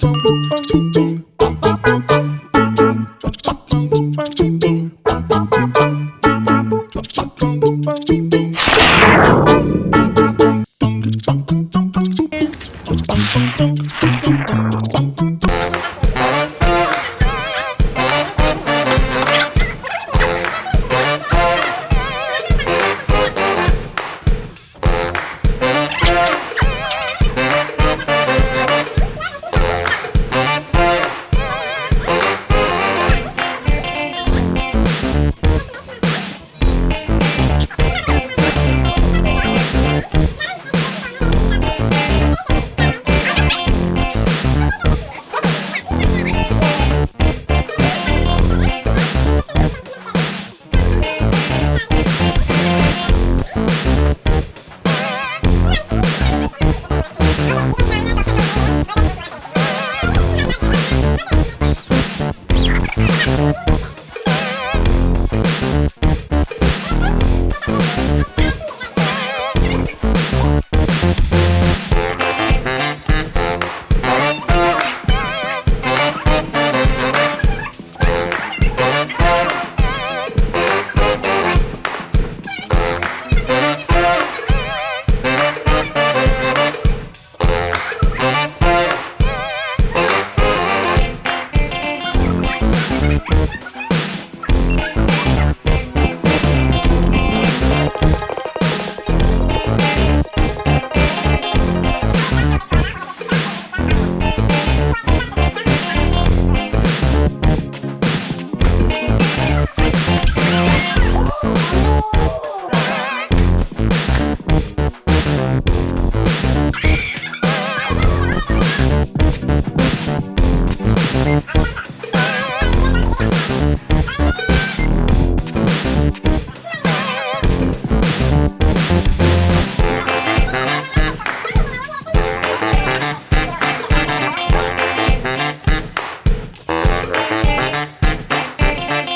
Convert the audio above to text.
dum dum dum